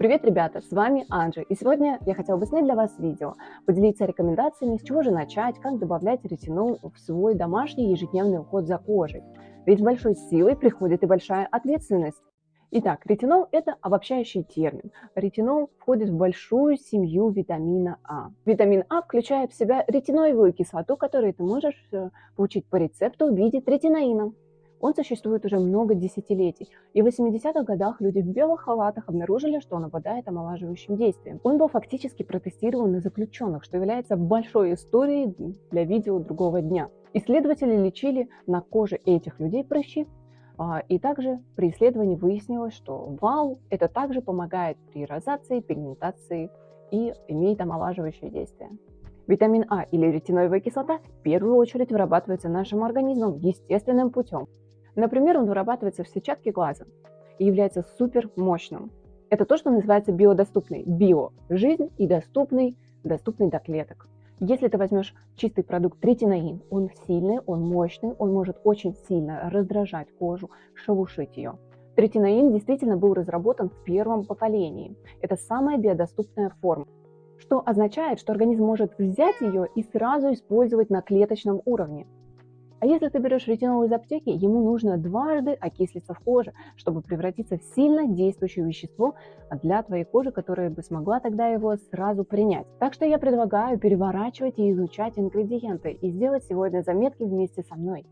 Привет, ребята, с вами Анжи, и сегодня я хотела бы снять для вас видео, поделиться рекомендациями, с чего же начать, как добавлять ретинол в свой домашний ежедневный уход за кожей. Ведь с большой силой приходит и большая ответственность. Итак, ретинол – это обобщающий термин. Ретинол входит в большую семью витамина А. Витамин А включает в себя ретиноевую кислоту, которую ты можешь э, получить по рецепту в виде третинаина. Он существует уже много десятилетий, и в 80-х годах люди в белых халатах обнаружили, что он обладает омолаживающим действием. Он был фактически протестирован на заключенных, что является большой историей для видео другого дня. Исследователи лечили на коже этих людей прыщи, а, и также при исследовании выяснилось, что вау это также помогает при розации, пигментации и имеет омолаживающее действие. Витамин А или ретиноевая кислота в первую очередь вырабатывается нашим организмом естественным путем. Например, он вырабатывается в сетчатке глаза и является супер мощным. Это то, что называется биодоступный. Био – жизнь и доступный, доступный до клеток. Если ты возьмешь чистый продукт третинаин, он сильный, он мощный, он может очень сильно раздражать кожу, шелушить ее. Третинаин действительно был разработан в первом поколении. Это самая биодоступная форма, что означает, что организм может взять ее и сразу использовать на клеточном уровне. А если ты берешь ретинол из аптеки, ему нужно дважды окислиться в коже, чтобы превратиться в сильно действующее вещество для твоей кожи, которая бы смогла тогда его сразу принять. Так что я предлагаю переворачивать и изучать ингредиенты и сделать сегодня заметки вместе со мной.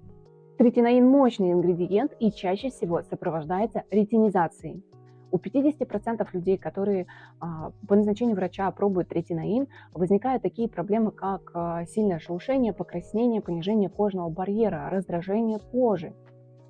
Третинаин – мощный ингредиент и чаще всего сопровождается ретинизацией. У 50% людей, которые а, по назначению врача пробуют ретинаин, возникают такие проблемы, как а, сильное шелушение, покраснение, понижение кожного барьера, раздражение кожи.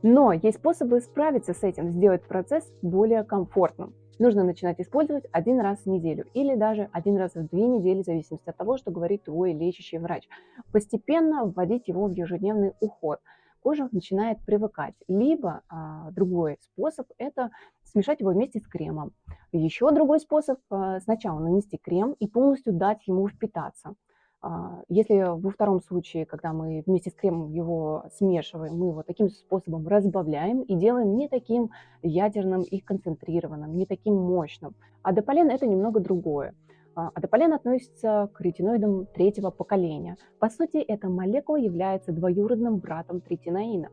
Но есть способы справиться с этим, сделать процесс более комфортным. Нужно начинать использовать один раз в неделю или даже один раз в две недели, в зависимости от того, что говорит твой лечащий врач. Постепенно вводить его в ежедневный уход – кожа начинает привыкать. Либо а, другой способ – это смешать его вместе с кремом. Еще другой способ а, – сначала нанести крем и полностью дать ему впитаться. А, если во втором случае, когда мы вместе с кремом его смешиваем, мы его таким способом разбавляем и делаем не таким ядерным и концентрированным, не таким мощным. А дополен – это немного другое. А, адополен относится к ретиноидам третьего поколения. По сути, эта молекула является двоюродным братом третинаина.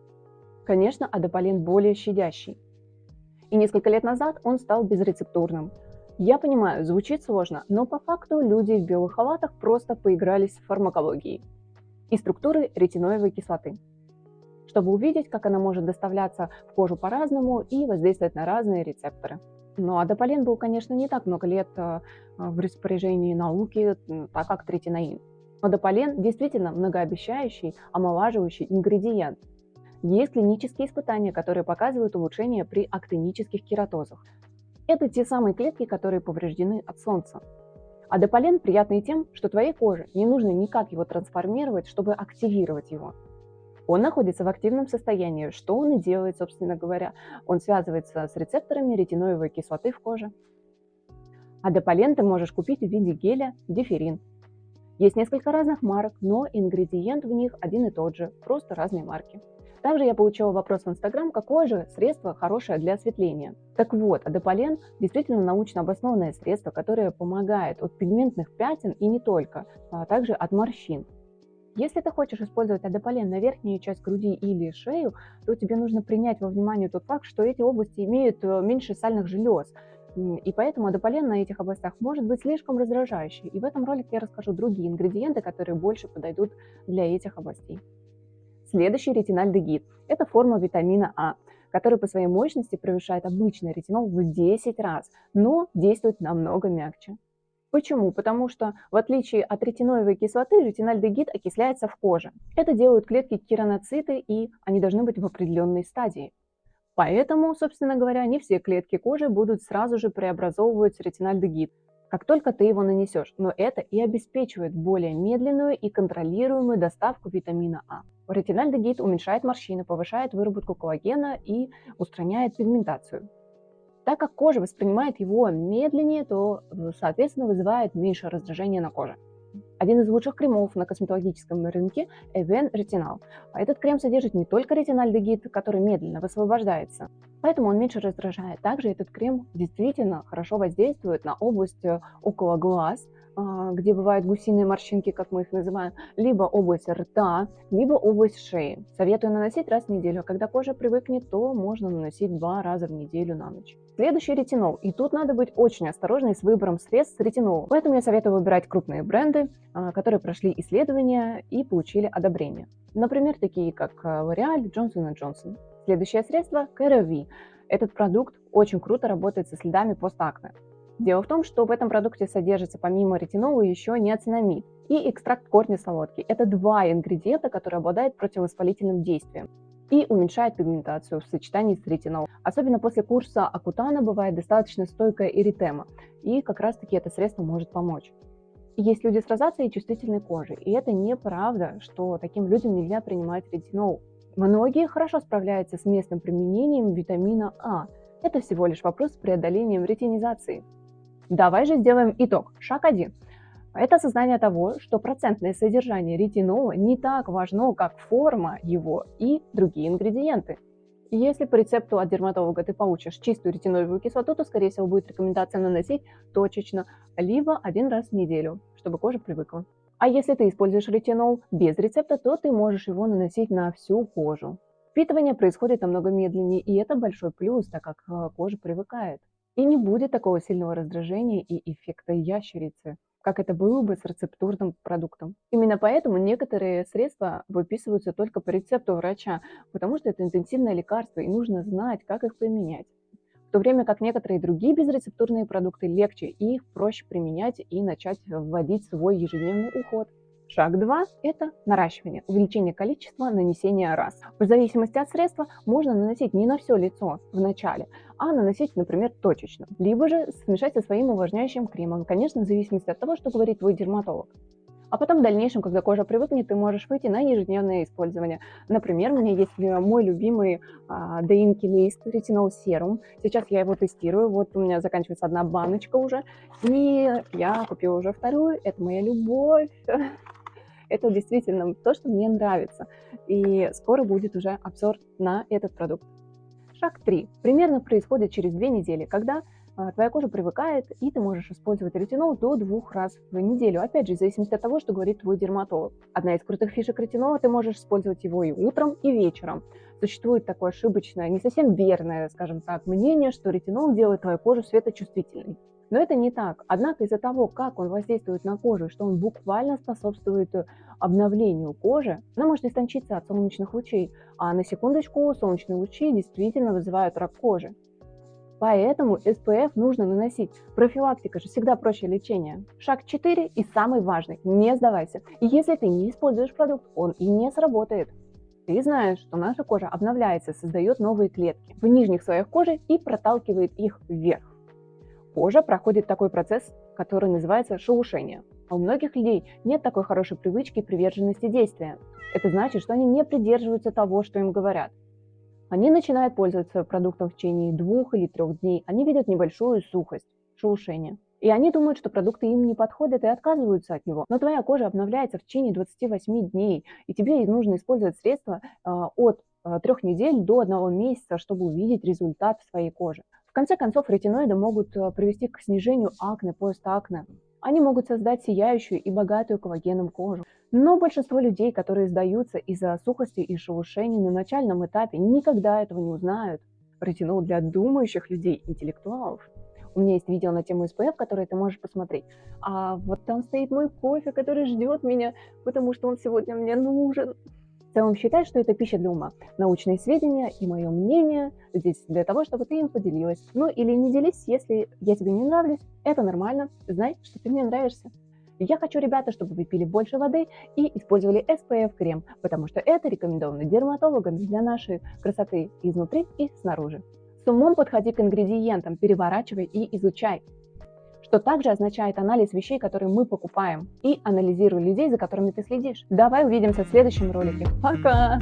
Конечно, адополен более щадящий. И несколько лет назад он стал безрецептурным. Я понимаю, звучит сложно, но по факту люди в белых халатах просто поигрались с фармакологией и структурой ретиноевой кислоты, чтобы увидеть, как она может доставляться в кожу по-разному и воздействовать на разные рецепторы. Ну, а дополен был, конечно, не так много лет э, в распоряжении науки, так как третинаин. Но дополен действительно многообещающий, омолаживающий ингредиент. Есть клинические испытания, которые показывают улучшение при актинических кератозах. Это те самые клетки, которые повреждены от солнца. А дополен приятный тем, что твоей коже не нужно никак его трансформировать, чтобы активировать его. Он находится в активном состоянии. Что он и делает, собственно говоря? Он связывается с рецепторами ретиноевой кислоты в коже. А ты можешь купить в виде геля диферин. Есть несколько разных марок, но ингредиент в них один и тот же, просто разные марки. Также я получила вопрос в Инстаграм, какое же средство хорошее для осветления. Так вот, адополен действительно научно обоснованное средство, которое помогает от пигментных пятен и не только, а также от морщин. Если ты хочешь использовать адополен на верхнюю часть груди или шею, то тебе нужно принять во внимание тот факт, что эти области имеют э, меньше сальных желез. И поэтому адополен на этих областях может быть слишком раздражающий. И в этом ролике я расскажу другие ингредиенты, которые больше подойдут для этих областей. Следующий ретинальдегид – это форма витамина А, который по своей мощности превышает обычный ретинол в 10 раз, но действует намного мягче. Почему? Потому что в отличие от ретиноевой кислоты, ретинальдегид окисляется в коже. Это делают клетки кераноциты, и они должны быть в определенной стадии. Поэтому, собственно говоря, не все клетки кожи будут сразу же преобразовывать ретинальдегид, как только ты его нанесешь. Но это и обеспечивает более медленную и контролируемую доставку витамина А. Ретинальдегид уменьшает морщины, повышает выработку коллагена и устраняет пигментацию. Так как кожа воспринимает его медленнее, то, соответственно, вызывает меньше раздражения на коже. Один из лучших кремов на косметологическом рынке – Even Retinal. А этот крем содержит не только ретинальдегид, который медленно высвобождается, поэтому он меньше раздражает. Также этот крем действительно хорошо воздействует на область э, около глаз, где бывают гусиные морщинки, как мы их называем, либо область рта, либо область шеи. Советую наносить раз в неделю, а когда кожа привыкнет, то можно наносить два раза в неделю на ночь. Следующий ретинол. И тут надо быть очень осторожной с выбором средств с ретинолом. Поэтому я советую выбирать крупные бренды, а, которые прошли исследования и получили одобрение. Например, такие как а, L'Oreal, Johnson Johnson. Следующее средство – CeraVe. Этот продукт очень круто работает со следами постакне. Дело в том, что в этом продукте содержится помимо ретинола еще неоцинамид и экстракт корня солодки. Это два ингредиента, которые обладают противовоспалительным действием и уменьшает пигментацию в сочетании с ретинолом. Особенно после курса Акутана бывает достаточно стойкая эритема, и как раз таки это средство может помочь. Есть люди с розацией и чувствительной кожей, и это неправда, что таким людям нельзя принимать ретинол. Многие хорошо справляются с местным применением витамина А. Это всего лишь вопрос с преодолением ретинизации. Давай же сделаем итог. Шаг 1. Это осознание того, что процентное содержание ретинола не так важно, как форма его и другие ингредиенты. Если по рецепту от дерматолога ты получишь чистую ретинолевую кислоту, то, скорее всего, будет рекомендация наносить точечно, либо один раз в неделю, чтобы кожа привыкла. А если ты используешь ретинол без рецепта, то ты можешь его наносить на всю кожу. Впитывание происходит намного медленнее, и это большой плюс, так как э, кожа привыкает. И не будет такого сильного раздражения и эффекта ящерицы, как это было бы с рецептурным продуктом. Именно поэтому некоторые средства выписываются только по рецепту врача, потому что это интенсивное лекарство, и нужно знать, как их применять. В то время как некоторые другие безрецептурные продукты легче, и их проще применять и начать вводить в свой ежедневный уход. Шаг 2 – это наращивание, увеличение количества нанесения раз. В зависимости от средства можно наносить не на все лицо в начале, а наносить, например, точечно. Либо же смешать со своим увлажняющим кремом, конечно, в зависимости от того, что говорит твой дерматолог. А потом в дальнейшем, когда кожа привыкнет, ты можешь выйти на ежедневное использование. Например, у меня есть э, мой любимый а, Лейст ретинол серум. Сейчас я его тестирую. Вот у меня заканчивается одна баночка уже. И я купила уже вторую. Это моя любовь. Это действительно то, что мне нравится. И скоро будет уже обзор на этот продукт. Шаг 3. Примерно происходит через две недели, когда а, твоя кожа привыкает, и ты можешь использовать ретинол до двух раз в неделю. Опять же, в зависимости от того, что говорит твой дерматолог. Одна из крутых фишек ретинола, ты можешь использовать его и утром, и вечером. Существует такое ошибочное, не совсем верное, скажем так, мнение, что ретинол делает твою кожу светочувствительной. Но это не так. Однако из-за того, как он воздействует на кожу, что он буквально способствует э, обновлению кожи, она может истончиться от солнечных лучей. А на секундочку, солнечные лучи действительно вызывают рак кожи. Поэтому SPF нужно наносить. Профилактика же всегда проще лечения. Шаг 4 и самый важный – не сдавайся. И если ты не используешь продукт, он и не сработает. Ты знаешь, что наша кожа обновляется, создает новые клетки в нижних слоях кожи и проталкивает их вверх кожа проходит такой процесс, который называется шелушение. А у многих людей нет такой хорошей привычки и приверженности действия. Это значит, что они не придерживаются того, что им говорят. Они начинают пользоваться продуктом в течение двух или трех дней. Они видят небольшую сухость, шелушение. И они думают, что продукты им не подходят и отказываются от него. Но твоя кожа обновляется в течение 28 дней, и тебе нужно использовать средства э, от э, трех недель до одного месяца, чтобы увидеть результат в своей коже конце концов, ретиноиды могут э, привести к снижению акне, постакне. Они могут создать сияющую и богатую коллагеном кожу. Но большинство людей, которые сдаются из-за сухости и шелушений на начальном этапе, никогда этого не узнают. Ретинол для думающих людей, интеллектуалов. У меня есть видео на тему SPF, которое ты можешь посмотреть. А вот там стоит мой кофе, который ждет меня, потому что он сегодня мне нужен целом считай, что это пища для ума. Научные сведения и мое мнение здесь для того, чтобы ты им поделилась. Ну или не делись, если я тебе не нравлюсь, это нормально, знай, что ты мне нравишься. Я хочу, ребята, чтобы вы пили больше воды и использовали SPF-крем, потому что это рекомендовано дерматологами для нашей красоты изнутри и снаружи. С умом подходи к ингредиентам, переворачивай и изучай что также означает анализ вещей, которые мы покупаем, и анализируй людей, за которыми ты следишь. Давай увидимся в следующем ролике. Пока!